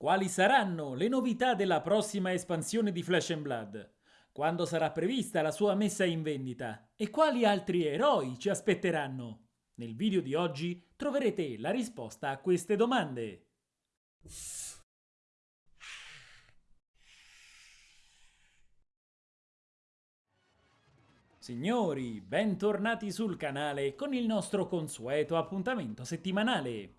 Quali saranno le novità della prossima espansione di Flash Blood? Quando sarà prevista la sua messa in vendita? E quali altri eroi ci aspetteranno? Nel video di oggi troverete la risposta a queste domande. Signori, bentornati sul canale con il nostro consueto appuntamento settimanale.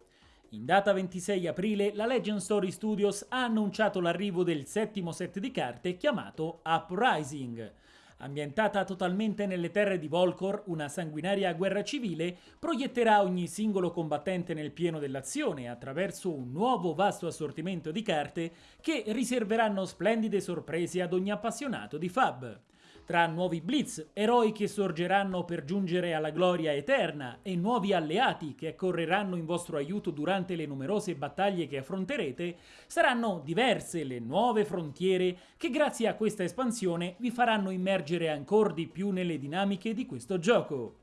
In data 26 aprile la Legend Story Studios ha annunciato l'arrivo del settimo set di carte chiamato Uprising. Ambientata totalmente nelle terre di Volcor, una sanguinaria guerra civile proietterà ogni singolo combattente nel pieno dell'azione attraverso un nuovo vasto assortimento di carte che riserveranno splendide sorprese ad ogni appassionato di Fab tra nuovi blitz, eroi che sorgeranno per giungere alla gloria eterna e nuovi alleati che accorreranno in vostro aiuto durante le numerose battaglie che affronterete, saranno diverse le nuove frontiere che grazie a questa espansione vi faranno immergere ancora di più nelle dinamiche di questo gioco.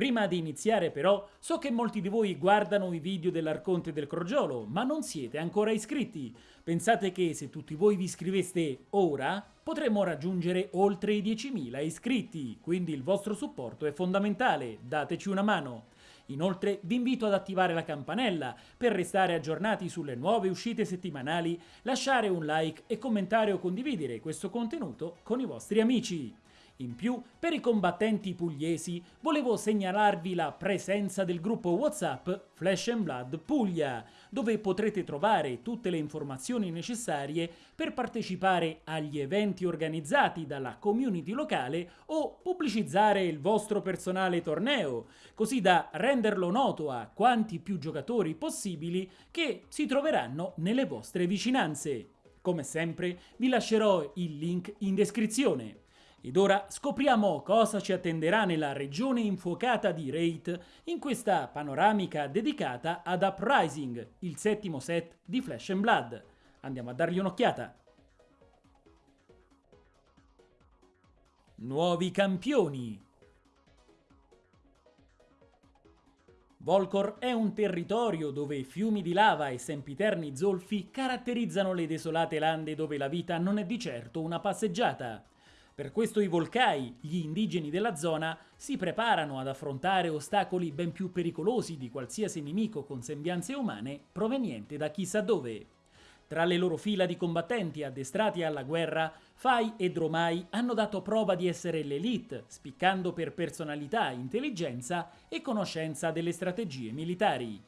Prima di iniziare però, so che molti di voi guardano i video dell'Arconte del Crogiolo, ma non siete ancora iscritti. Pensate che se tutti voi vi iscriveste ora, potremmo raggiungere oltre i 10.000 iscritti, quindi il vostro supporto è fondamentale, dateci una mano. Inoltre vi invito ad attivare la campanella per restare aggiornati sulle nuove uscite settimanali, lasciare un like e commentare o condividere questo contenuto con i vostri amici. In più, per i combattenti pugliesi, volevo segnalarvi la presenza del gruppo WhatsApp Flash and Blood Puglia, dove potrete trovare tutte le informazioni necessarie per partecipare agli eventi organizzati dalla community locale o pubblicizzare il vostro personale torneo, così da renderlo noto a quanti più giocatori possibili che si troveranno nelle vostre vicinanze. Come sempre vi lascerò il link in descrizione. Ed ora scopriamo cosa ci attenderà nella regione infuocata di Wraith in questa panoramica dedicata ad Uprising, il settimo set di Flesh and Blood. Andiamo a dargli un'occhiata. Nuovi campioni Volcor è un territorio dove fiumi di lava e sempiterni zolfi caratterizzano le desolate lande dove la vita non è di certo una passeggiata. Per questo i Volcai, gli indigeni della zona, si preparano ad affrontare ostacoli ben più pericolosi di qualsiasi nemico con sembianze umane proveniente da chissà dove. Tra le loro fila di combattenti addestrati alla guerra, Fai e Dromai hanno dato prova di essere l'elite, spiccando per personalità, intelligenza e conoscenza delle strategie militari.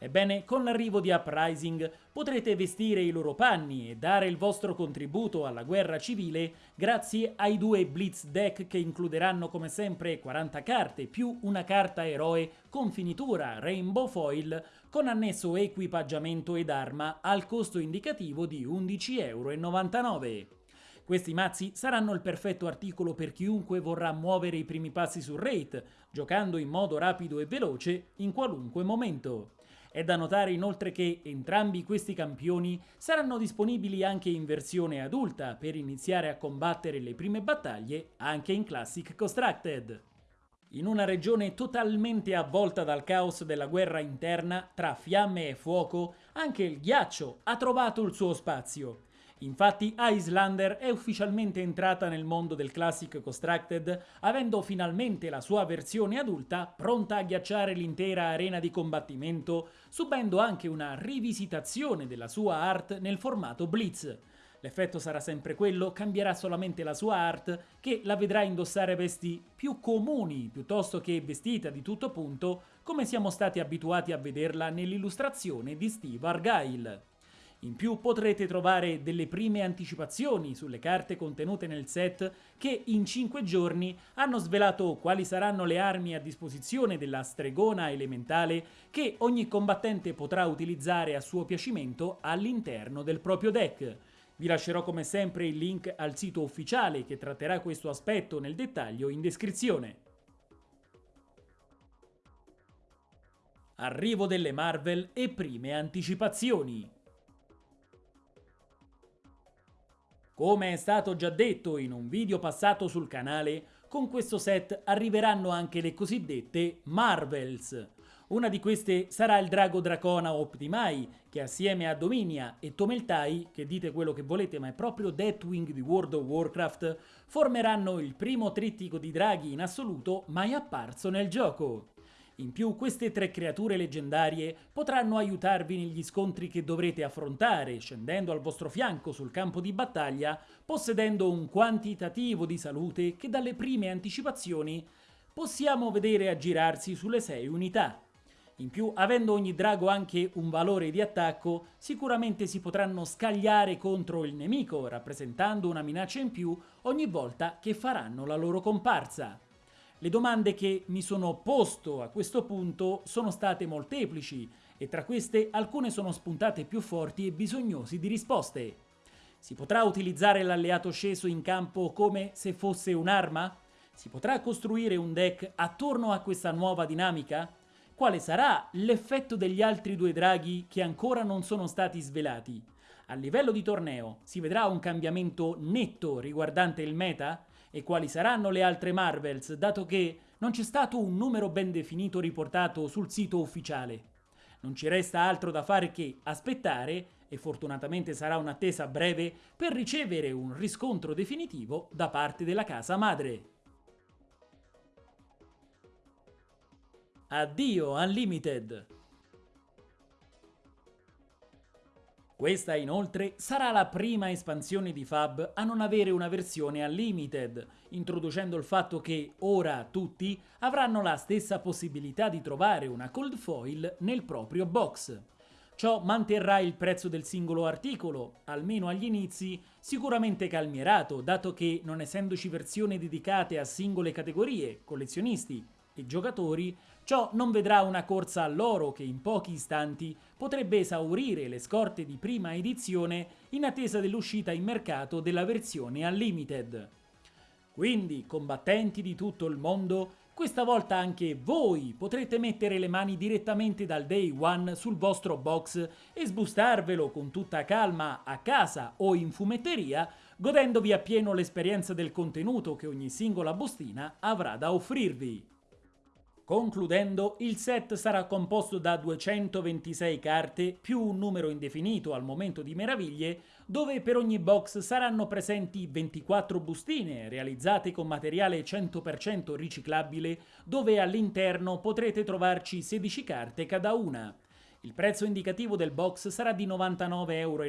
Ebbene, con l'arrivo di Uprising potrete vestire i loro panni e dare il vostro contributo alla guerra civile grazie ai due Blitz deck che includeranno come sempre 40 carte più una carta eroe con finitura Rainbow Foil con annesso equipaggiamento ed arma al costo indicativo di 11,99 euro. Questi mazzi saranno il perfetto articolo per chiunque vorrà muovere i primi passi sul rate, giocando in modo rapido e veloce in qualunque momento. È da notare inoltre che entrambi questi campioni saranno disponibili anche in versione adulta per iniziare a combattere le prime battaglie anche in Classic Constructed. In una regione totalmente avvolta dal caos della guerra interna tra fiamme e fuoco, anche il ghiaccio ha trovato il suo spazio Infatti Icelander è ufficialmente entrata nel mondo del Classic Constructed, avendo finalmente la sua versione adulta pronta a ghiacciare l'intera arena di combattimento, subendo anche una rivisitazione della sua art nel formato Blitz. L'effetto sarà sempre quello, cambierà solamente la sua art, che la vedrà indossare vesti più comuni piuttosto che vestita di tutto punto, come siamo stati abituati a vederla nell'illustrazione di Steve Argyle. In più potrete trovare delle prime anticipazioni sulle carte contenute nel set che in 5 giorni hanno svelato quali saranno le armi a disposizione della stregona elementale che ogni combattente potrà utilizzare a suo piacimento all'interno del proprio deck. Vi lascerò come sempre il link al sito ufficiale che tratterà questo aspetto nel dettaglio in descrizione. Arrivo delle Marvel e prime anticipazioni. Come è stato già detto in un video passato sul canale, con questo set arriveranno anche le cosiddette Marvels, Una di queste sarà il drago Dracona Optimai, che assieme a Dominia e Tomeltai, che dite quello che volete ma è proprio Deathwing di World of Warcraft, formeranno il primo trittico di draghi in assoluto mai apparso nel gioco. In più queste tre creature leggendarie potranno aiutarvi negli scontri che dovrete affrontare, scendendo al vostro fianco sul campo di battaglia, possedendo un quantitativo di salute che dalle prime anticipazioni possiamo vedere aggirarsi sulle 6 unità. In più, avendo ogni drago anche un valore di attacco, sicuramente si potranno scagliare contro il nemico, rappresentando una minaccia in più ogni volta che faranno la loro comparsa. Le domande che mi sono posto a questo punto sono state molteplici e tra queste alcune sono spuntate più forti e bisognosi di risposte. Si potrà utilizzare l'alleato sceso in campo come se fosse un'arma? Si potrà costruire un deck attorno a questa nuova dinamica? Quale sarà l'effetto degli altri due draghi che ancora non sono stati svelati? A livello di torneo si vedrà un cambiamento netto riguardante il meta? E quali saranno le altre Marvels, dato che non c'è stato un numero ben definito riportato sul sito ufficiale? Non ci resta altro da fare che aspettare, e fortunatamente sarà un'attesa breve, per ricevere un riscontro definitivo da parte della casa madre. Addio Unlimited! Questa inoltre sarà la prima espansione di Fab a non avere una versione Unlimited, introducendo il fatto che ora tutti avranno la stessa possibilità di trovare una cold foil nel proprio box. Ciò manterrà il prezzo del singolo articolo, almeno agli inizi, sicuramente calmierato, dato che non essendoci versioni dedicate a singole categorie, collezionisti e giocatori, ciò non vedrà una corsa all'oro che in pochi istanti potrebbe esaurire le scorte di prima edizione in attesa dell'uscita in mercato della versione Unlimited. Quindi, combattenti di tutto il mondo, questa volta anche voi potrete mettere le mani direttamente dal day one sul vostro box e sbustarvelo con tutta calma a casa o in fumetteria, godendovi appieno l'esperienza del contenuto che ogni singola bustina avrà da offrirvi. Concludendo, il set sarà composto da 226 carte più un numero indefinito al momento di meraviglie, dove per ogni box saranno presenti 24 bustine realizzate con materiale 100% riciclabile, dove all'interno potrete trovarci 16 carte cada una. Il prezzo indicativo del box sarà di 99,90 euro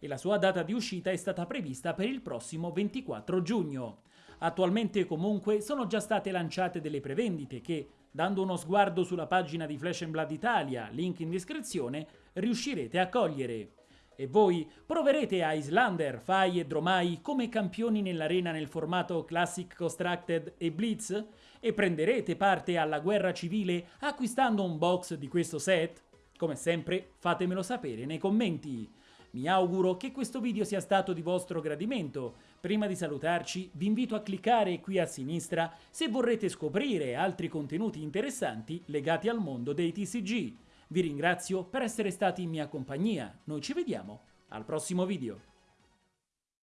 e la sua data di uscita è stata prevista per il prossimo 24 giugno. Attualmente comunque sono già state lanciate delle prevendite che, dando uno sguardo sulla pagina di Flash Blood Italia, link in descrizione, riuscirete a cogliere. E voi proverete Islander, Fai e Dromai come campioni nell'arena nel formato Classic Constructed e Blitz? E prenderete parte alla guerra civile acquistando un box di questo set? Come sempre fatemelo sapere nei commenti. Mi auguro che questo video sia stato di vostro gradimento. Prima di salutarci vi invito a cliccare qui a sinistra se vorrete scoprire altri contenuti interessanti legati al mondo dei TCG. Vi ringrazio per essere stati in mia compagnia, noi ci vediamo al prossimo video.